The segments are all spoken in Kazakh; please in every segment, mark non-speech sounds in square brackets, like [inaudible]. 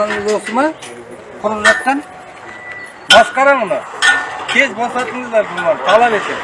осы ма құрып жатқан басқарам мұны тез босатыңыздар бұны талап етемін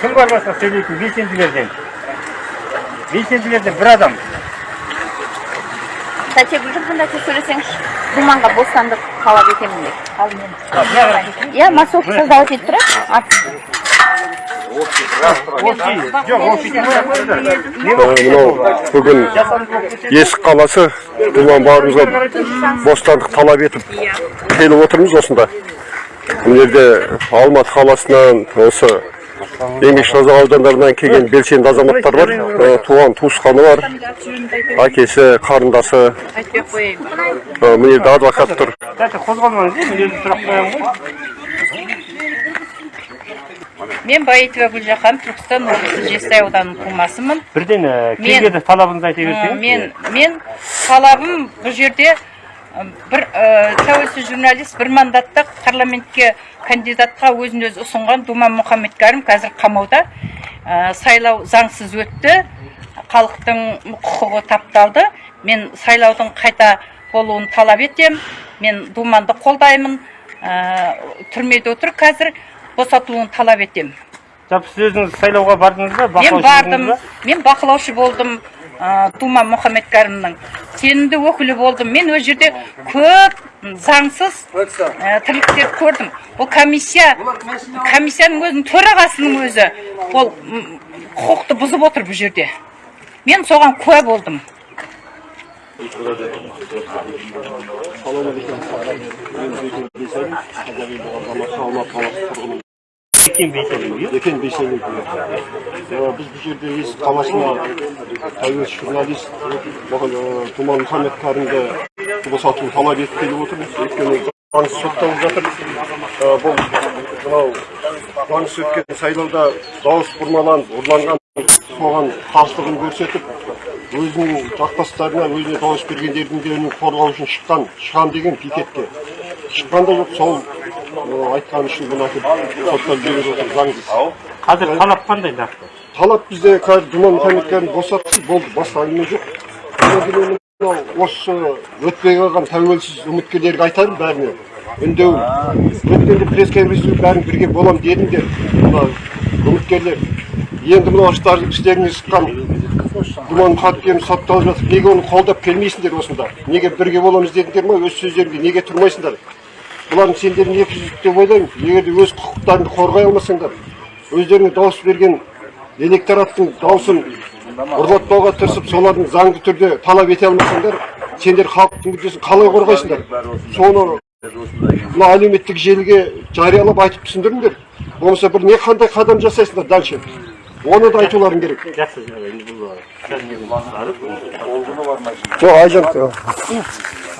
кім бар басқа сөйлейтін белсенділерден белсенділерден бір адам тәте гүлжан тәте сөйлесеңізші думанға бостандық талап етемін деп иә массовка жоқ ол мынау бүгін есік қаласы думан бауырымызға бостандық талап етіп келіп отырмыз осында мына жерде алматы қаласынан осы еңбек созақ аудандарынан келген белсенді азаматтар бар. Э, туған туысқаны бар. Әкесі қарындасы. Айтпай ақ қояйын Э, мына жерде адвокат тұр. Қозғалмаңыз мен өзім сұрақ қоямын ғой. Мен Баитова Гүлжахан, Түркістан облысы Жестай ауданының тумасымын. бірден Мен- келгенде талабыңызды айта берсеңіз. Мен мен талабым бұл жерде бір тәуелсіз журналист бір мандаттық парламентке кандидатқа өзін өзі ұсынған Думан Мұхаммедкәрім қазір қамауда. Ы, сайлау заңсыз өтті. Халықтың құқығы тапталды. Мен сайлаудың қайта болуын талап етем. Мен думанды қолдаймын. Ы, түрмеде отыр қазір. Босатылуын талап етем. Жалпы сіз өзіңіз сайлауға бардыңыз ба? Мен бардым. ба? мен бақылаушы болдым ә, дума мұхаммедкәрімнің сенімді өкілі болдым. Мен ол жерде көп заңсыз ә, тірліктерді көрдім ол комиссия комиссияның өзінің төрағасының өзі ол құқықты бұзып отыр бұл жерде мен соған куә болдым Екен бейсенбі, иә? екен бейсенбі біз бұл жерде есік қаласына тәуелсіз журналист тұман мұхаммед кәрімді босатуын талап етіп келіп отырмыз өйткені заңсыз сотталып жатыр бұл мынау заңсыз өткен сайлауда дауыс бұрмаланып ұрланған соған қарсылығын көрсетіп өзінің жақтастарына өзіне дауыс бергендердің де үнін қорғау үшін шыққан шығам деген пикетке шыққан да жоқ сол айтқаны үшін бұны әкеліп соттап жіберіп отыр заңсыз қазір талап қандай нақты талап бізде қазір думан мұхаммедкәрім босатсын болды басқа әңгіме жоқ осы өтпей қалған тәуелсіз үміткерлерге айтарым бәріне үндеу өткенде пресс конференция бәрін бірге боламын дедіңдер мына үміткерлер енді мынау іштеріңе шыққан думан мұхаммедкәрім сотталып жатыр неге оны қолдап келмейсіңдер осында неге бірге боламыз дедіңдер ма өз сөздеріңде неге тұрмайсыңдар бұлардың сендердің екі жүздік деп ойлаймын егер де өз құқықтарыңды қорғай алмасаңдар өздеріңе дауыс берген электораттың дауысын ұрлатпауға тырысып солардың заңды түрде талап ете алмасаңдар сендер халықтың мүддесін қалай қорғайсыңдар? Соны мына әлеуметтік желіге жариялап айтып түсіндіріңдер. Болмаса бір не қандай қадам жасайсыңдар дальше? Оны да айтуларың керек. Жақсы енді бұл жоқ айжан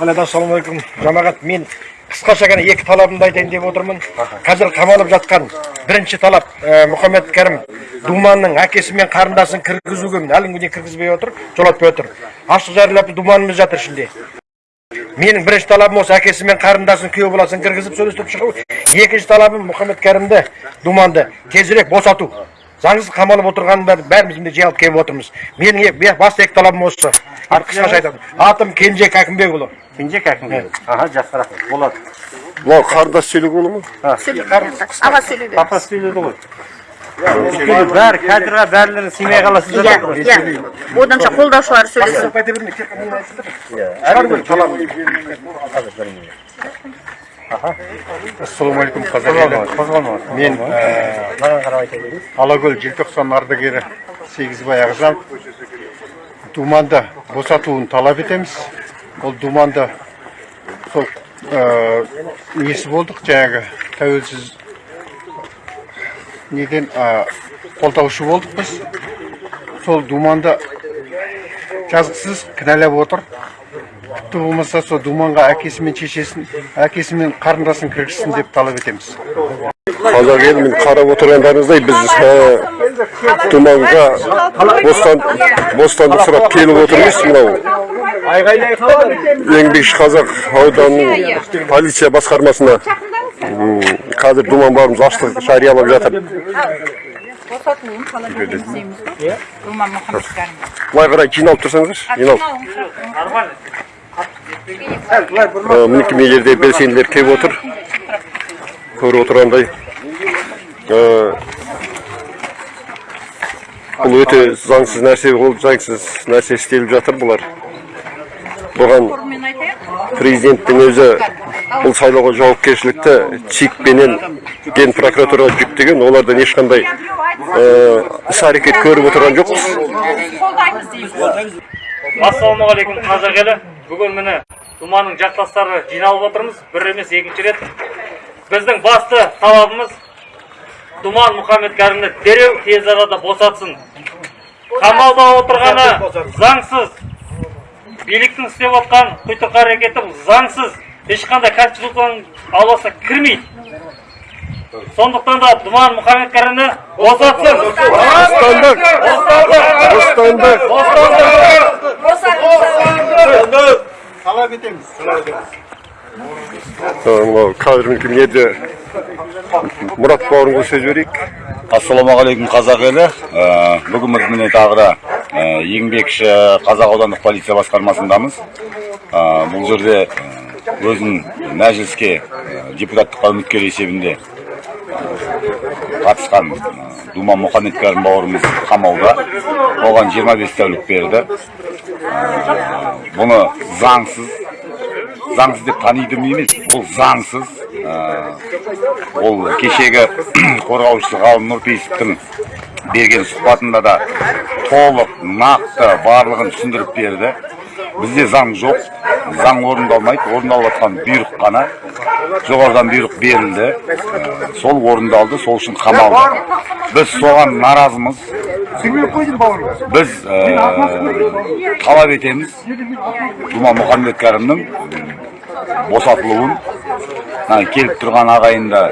алейкум ассалаумағалейкум. Жамағат мен қысқаша ғана екі талабымды айтайын деп отырмын. Қазір қамалып жатқан бірінші талап ә, мұхаммед кәрім думанның әкесі мен қарындасын кіргізуге әлі күнге кіргізбей отыр жолатпай отыр ашық жариялап думанымыз жатыр ішінде менің бірінші талабым осы әкесі мен қарындасын күйеу баласын кіргізіп сөйлестіріп шығу екінші талабым мұхаммед кәрімді думанды тезірек босату заңсыз қамалып отырғанын бәрі- бәріміз міне жиналып келіп отырмыз. Менің басты екі талабым осы. Қысқаша айтамын атым кенжек әкімбекұлы кенжек әкімге аха жақсы рахмет болады мынау қарындас сөйлеуге бола ма аға сөйлей бер папа сөйледі ғой. Өйткені бәрі кадрға бәрілерің сыймай қаласыздар иә иә. Оданша қолдаушылар сөйлесін ассалаумағалейкум қозғалмаңыз мен маған қарап айта беріңіз алакөл желтоқсан ардагері сегізбай ағзам. Думанды босатуын талап етеміз. Ол думанды сол несі болдық. Жаңағы тәуелсіз неден қолдаушы болдық біз. Сол думанды жазықсыз кінәлап отыр. Тіпті болмаса сол думанға әкесі мен шешесін әкесі мен қарындасын кіргізсін деп талап етеміз. Қазақ елінің қарап отырғандарыңыздай біз думанға бостан, бостандық сұрап келіп отырмыз мынау еңбекші қазақ ауданының полиция басқармасына. Қазір думан бауырымыз аштық жариялап жатыр. Былай қарай жиналып тұрсаңыздаршы жиналып. Нормально. Мінекей мына жерде белсенділер келіп отыр. Көріп отырғандай ә, бұл өте заңсыз нәрсе болып заңсыз нәрсе істеліп жатыр бұлар. Бұған президенттің өзі бұл сайлауға жауапкершілікті чик пенен ген прокуратураға жүктеген олардан ешқандай іс әрекет көріп отырған жоқпыз. Ассалаумағалейкум қазақ елі бүгін міне думанның жақтастары жиналып отырмыз. Бір емес екінші рет. Біздің басты талабымыз думан мұхаммедкәрімді дереу тез арада босатсын. Қамауда отырғаны заңсыз. Биліктің істеп отқан құйтырқы әрекеті бұл заңсыз. Ешқандай конституцияның ауласына кірмейді. Сондықтан да думан мұхаммедкәрімді босатсын бостандық. Бостандық. Мынау қазір мінекей мына жерде мұрат бауырымға сөз берейік. Ассалаумағалейкум қазақ елі. Ә, бүгін біз міне тағы да ә, еңбекші қазақ аудандық полиция басқармасындамыз. Ә, бұл жерде өзінің мәжіліске депутаттыққа үміткер есебінде қатысқан думан мұхаммедкәрім бауырымыз қамауда. Оған 25 тәулік берді. Бұны заңсыз заңсыз деп таниды емес бұл заңсыз. Ә, ол кешегі [clears throat] қорғаушысы ғалым нұрпейісовтің берген сұхбатында да толық нақты барлығын түсіндіріп берді. Бізде заң жоқ заң орындалмайды орындалып жатқан бұйрық қана. Жоғарыдан бұйрық берілді. Сол орындалды сол үшін қамалды. Біз соған наразымыз. Біз ә, талап етеміз. Думан мұхаммедкәрімнің босатылуын мына келіп тұрған ағайынды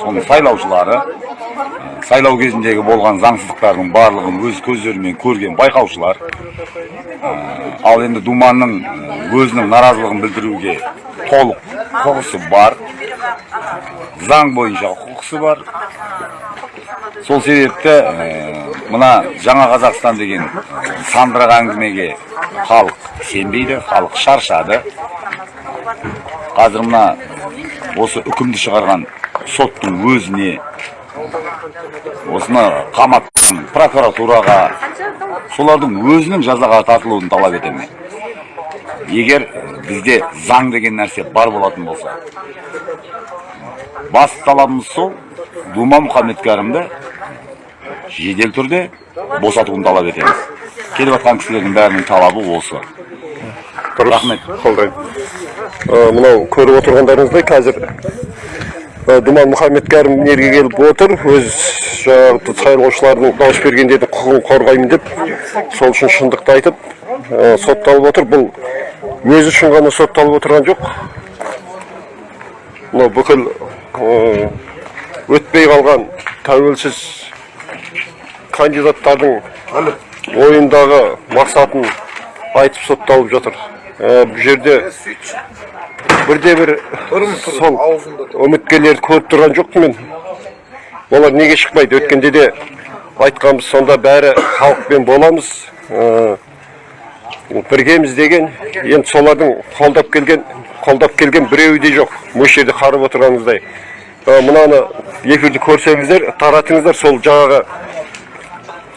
соның сайлаушылары ә, сайлау кезіндегі болған заңсыздықтардың барлығын өз көздерімен көрген байқаушылар Ә, ал енді думанның өзінің наразылығын білдіруге толық құқысы бар. Заң бойынша құқысы бар. Сол себепті ә, мына жаңа қазақстан деген сандырақ әңгімеге халық сенбейді халық шаршады. Қазір мына осы үкімді шығарған соттың өзіне осыны қаматтың прокуратураға солардың өзінің жазаға тартылуын талап етемін егер бізде заң деген нәрсе бар болатын болса басты талабымыз сол дума мұхаммедкәрімді жедел түрде босатуын талап етеміз келіп жатқан кісілердің бәрінің талабы осы Рахмет. қолдаймын мынау көріп отырғандарыңыздай қазір думан мұхаммедкәрім жерге келіп отыр өз жаңағы сайлаушылардың дауыс бергендердің құқығын қорғаймын деп сол үшін шындықты айтып сотталып отыр бұл өзі үшін ғана сотталып отырған жоқ. Мынау бүкіл өтпей қалған тәуелсіз кандидаттардың ойындағы мақсатын айтып сотталып жатыр. Бұл жерде бірде бір сол үміткерлерді көріп тұрған жоқпын мен. Олар неге шықпайды? Өткенде де айтқанбыз сонда бәрі халықпен боламыз. Біргеміз деген енді солардың қолдап келген қолдап келген біреуі де жоқ. Осы жерде қарап отырғаныңыздай мынаны эфирді көрсеңіздер таратыңыздар сол жаңағы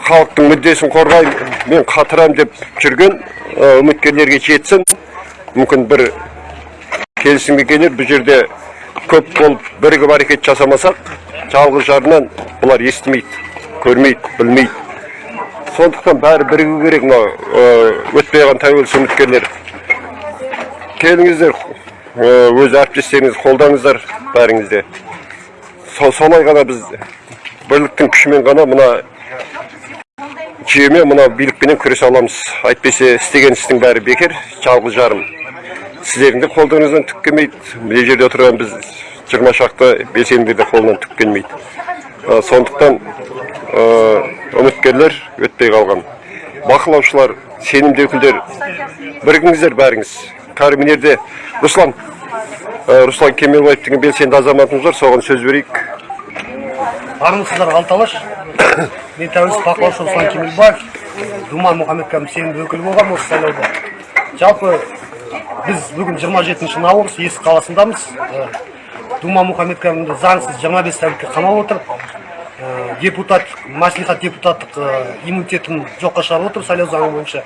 халықтың мүддесін қорғаймын мен қатырамын деп жүрген үміткерлерге жетсін. Мүмкін бір келісімге келер бұл жерде көп болып бірігіп әрекет жасамасақ жалғыз жарынан бұлар естімейді көрмейді білмейді. Сондықтан бәрі бірігу керек мынау өтпей қалған тәуелсіз үміткерлер. Келіңіздер өз әріптестеріңізді қолдаңыздар бәріңізде Со- солай ғана біз бірліктің күшімен ғана мына жүйемен мына билікпенен күресе аламыз. Әйтпесе істеген істің бәрі бекер жалғыз жарым. Сіздердің де қолдарыңыздан түк келмейді. Мына жерде отырған біз жиырма шақты белсенділер де қолынан түк келмейді. Сондықтан ә, үміткерлер өтпей қалған. Бақылаушылар сенімді өкілдер бірігіңіздер бәріңіз. Жерде руслан ә, руслан кемелбаев деген белсенді азаматымыз бар соған сөз берейік. Армысыздар алталаш. [coughs] Мен тәуелсіз бақылаушы руслан кемелбаев. Думан мұхаммедкәрім сенімді өкілі болғанмын осы сайлауда. Жалпы біз бүгін 27 наурыз есік қаласындамыз. Э, дума мұхаммедкәрімді заңсыз 25 тәулікке қамап отыр. Э, депутат мәслихат депутаттық э, иммунитетін жоққа шығарып отыр сайлау заңы бойынша.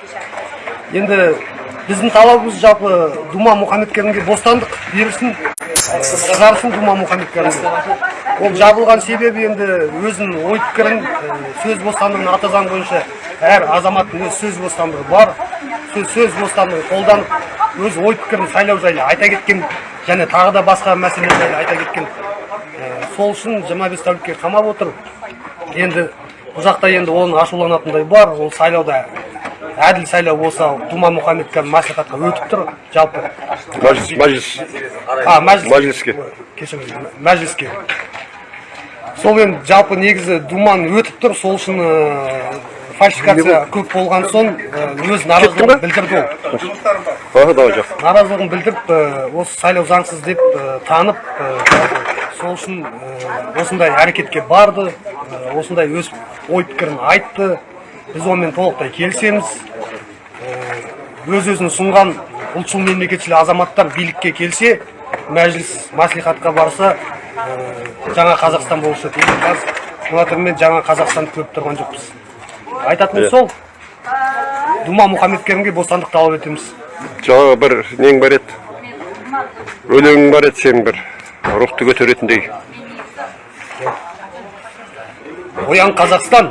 Енді біздің талабымыз жалпы дума мұхаммедкәрімге бостандық берілсін шығарсын дума мұхаммедкәрімді ол жабылған себебі енді өзінің ой пікірін э, сөз бостандығын ата заң бойынша әр азаматтың өз сөз бостандығы бар. Сөз бостандығын қолданып өз ой пікірін сайлау жайлы айта кеткен және тағы да басқа мәселелер жайлы айта кеткен Э, сол үшін 25 тәулікке қамап отыр. Енді бұл жақта енді оның ашуланатындай бар. Ол сайлауда әділ сайлау болса дума мұхаммедкәрім мәслихатқа өтіп тұр. Жалпы Мәжіліс, мәжіліс, а мәжіліс. Мәжіліске. кешіріңіз мәжіліске. Сол енді жалпы негізі думан өтіп тұр. Сол үшін э, фальсификация көп болған соң э, өз наразылығын білдірді ол. Давай наразылығын білдіріп э, осы сайлау заңсыз деп э, танып сол үшін осындай әрекетке барды осындай өз ой пікірін айтты. Біз онымен толықтай келісеміз. Өз өзін ұсынған ұлтшыл мемлекетшіл азаматтар билікке келсе мәжіліс мәслихатқа барса жаңа қазақстан болушы. Еді қазір мына түрмен жаңа қазақстанды көріп тұрған жоқпыз. Айтатыным сол дума мұхаммедкәрімге бостандық талап етеміз. Жаңа бір нең бар еді. Өлеңің бар еді сенің бір. Рухты көтеретіндей. оян қазақстан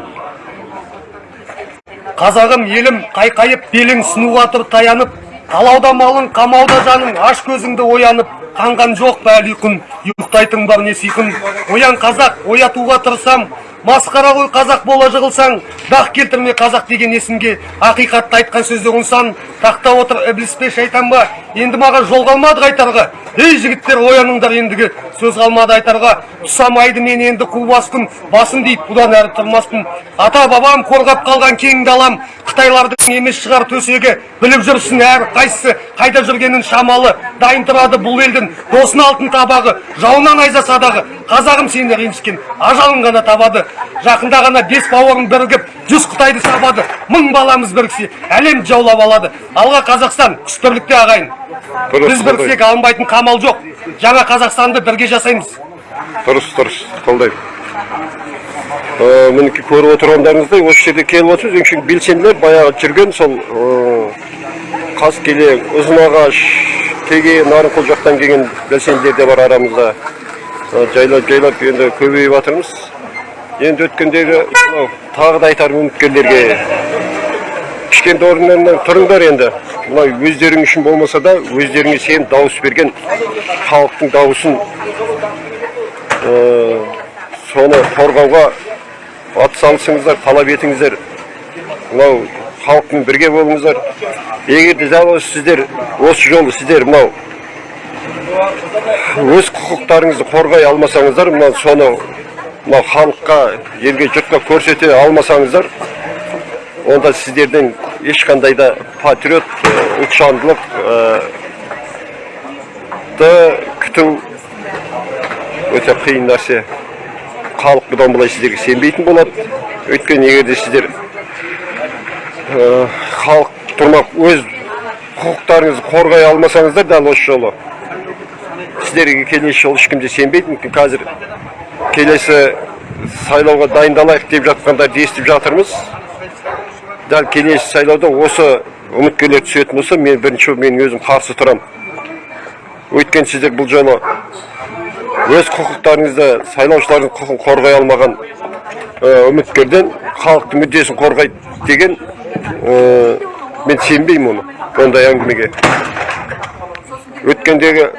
қазағым елім қайқайып белің сынуға тұр таянып. Талауда малың қамауда жаның аш көзіңді оянып. Қанған жоқ па әлі ұйқың ұйықтайтын бар не сыйқын оян қазақ оятуға тырысам масқара ғой қазақ бола жығылсаң дақ келтірме қазақ деген есімге ақиқатты айтқан сөздерің сан тақта отыр ібліс пе шайтан ба? Енді маған жол қалмады қайтарға. Ей жігіттер ояныңдар ендігі. Сөз қалмады айтарға. Ұсамайды мен енді қу баспын басым дейді бұдан әрі тұрмаспын ата бабам қорғап қалған кең далам. Қытайлардың емес шығар төсегі. Біліп жүрсін әр қайсысы. Қайда жүргенін шамалы. Дайын тұрады бұл елдің досын алтын табағы. Жауынан айза садағы. Қазағым сені ренжіткен. Ажалың ғана табады. Жақында ғана бес бауырың бірігіп жүз қытайды сабады. Мың баламыз біріксе әлем жаулап алады. Алға қазақстан күш бірлікте ағайын. Біз біріксек алынбайтын қамал жоқ. Жаңа қазақстанды бірге жасаймыз. Дұрыс, дұрыс, қолдаймын. Ә, мінекей көріп отырғандарыңыздай осы жерде келіп отырмыз өңшең белсенділер баяғы жүрген сол ә, қаскелең ұзынағаш теге нарынқол жақтан келген белсенділер де бар арамызда. Жайлап жайлап енді көбейіп жатырмыз енді өткендегі мынау тағы да айтарым үміткерлерге кішкентай орындарынан тұрыңдар енді мынау өздерің үшін болмаса да өздеріңе сеніп дауыс берген халықтың дауысын ә, соны қорғауға атсалысыңыздар талап етіңіздер мынау халықпен бірге болыңыздар егер де сіздер осы жолы сіздер мынау өз құқықтарыңызды қорғай алмасаңыздар мынау соны мынау халыққа елге жұртқа көрсете алмасаңыздар онда сіздерден ешқандай да патриот ә, ұлтжандылық ә, ды күту өте қиын нәрсе. Халық бұдан былай сіздерге сенбейтін болады. Өйткені егер де сіздер ә, халық тұрмақ өз құқықтарыңызды қорғай алмасаңыздар дәл осы жолы сіздерге келесі жолы ешкім де сенбейді. Мүмкін қазір келесі сайлауға дайындалайық деп жатқандарды естіп жатырмыз. Дәл келесі сайлауда осы үміткерлер түсетін болса мен бірінші мен өзім қарсы тұрамын. Өйткені сіздер бұл жолы өз құқықтарыңызды сайлаушылардың құқығын қорғай алмаған үміткерден халықтың мүддесін қорғайды деген мен сенбеймін оны ондай әңгімеге. Өткендегі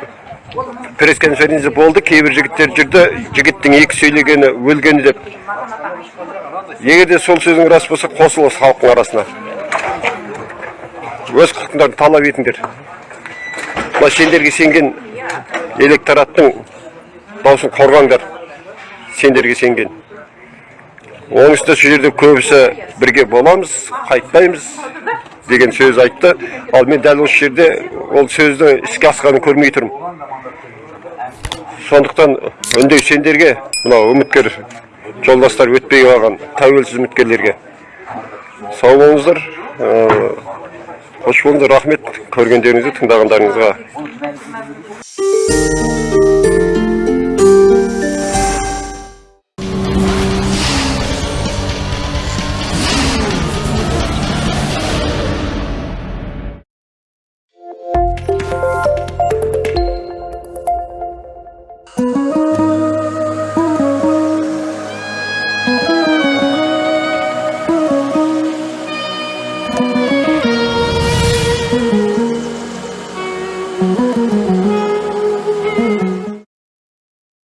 пресс-конференция болды кейбір жігіттер жүрді жігіттің екі сөйлегені өлгені деп. Егер де сол сөзің рас болса қосылыңыз халықтың арасына. Өз құқықтарыңды талап етіңдер. Мына сендерге сенген электораттың даусын қорғаңдар сендерге сенген. Оның үстіне сол жерде көбісі бірге боламыз қайтпаймыз деген сөз айтты. Ал мен дәл осы жерде ол сөзді іске асқанын көрмей тұрмын. Сондықтан үндеу сендерге мынау үміткер жолдастар өтпей қалған тәуелсіз үміткерлерге сау болыңыздар. Ә, қош болыңдар рахмет. Көргендеріңізге тыңдағандарыңызға.